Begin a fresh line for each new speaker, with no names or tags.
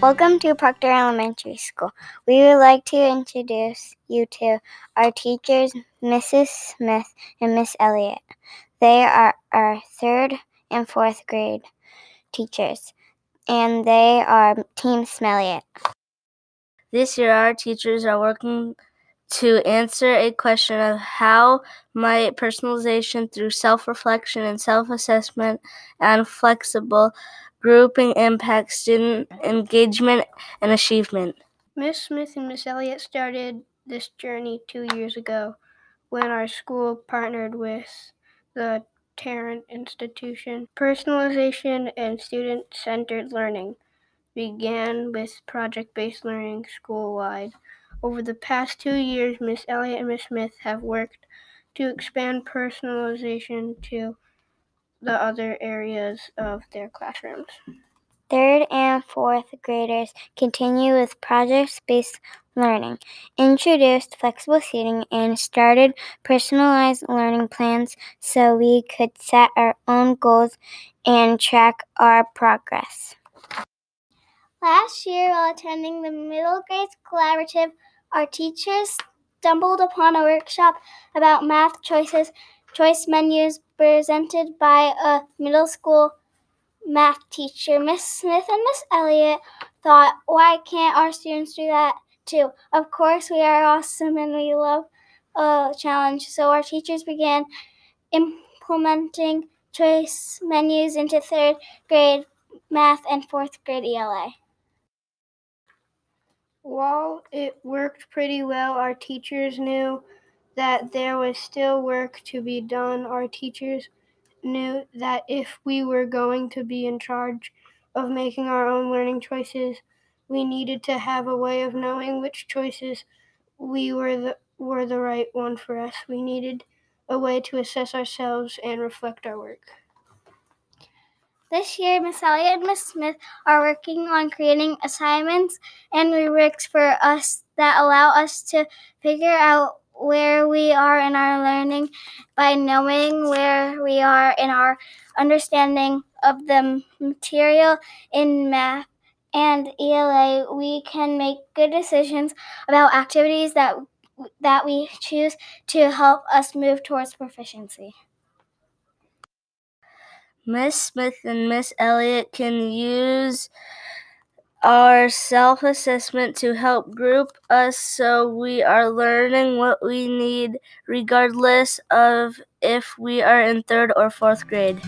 Welcome to Proctor Elementary School. We would like to introduce you to our teachers, Mrs. Smith and Miss Elliott. They are our third and fourth grade teachers, and they are Team Smelliot.
This year, our teachers are working to answer a question of how might personalization through self-reflection and self-assessment and flexible grouping impact student engagement and achievement.
Miss Smith and Miss Elliott started this journey two years ago when our school partnered with the Tarrant Institution. Personalization and student centered learning began with project based learning school wide. Over the past two years, Miss Elliott and Miss Smith have worked to expand personalization to the other areas of their classrooms.
Third and fourth graders continue with project based learning, introduced flexible seating, and started personalized learning plans so we could set our own goals and track our progress.
Last year, while attending the Middle Grades Collaborative, our teachers stumbled upon a workshop about math choices, choice menus presented by a middle school math teacher. Miss Smith and Miss Elliott thought, why can't our students do that too? Of course, we are awesome and we love a challenge. So our teachers began implementing choice menus into third grade math and fourth grade ELA.
While it worked pretty well, our teachers knew that there was still work to be done. Our teachers knew that if we were going to be in charge of making our own learning choices, we needed to have a way of knowing which choices we were the were the right one for us. We needed a way to assess ourselves and reflect our work.
This year, Miss Elliott and Miss Smith are working on creating assignments and rubrics for us that allow us to figure out where we are in our learning by knowing where we are in our understanding of the material in math and ELA. We can make good decisions about activities that that we choose to help us move towards proficiency.
Miss Smith and Miss Elliott can use our self assessment to help group us so we are learning what we need, regardless of if we are in third or fourth grade.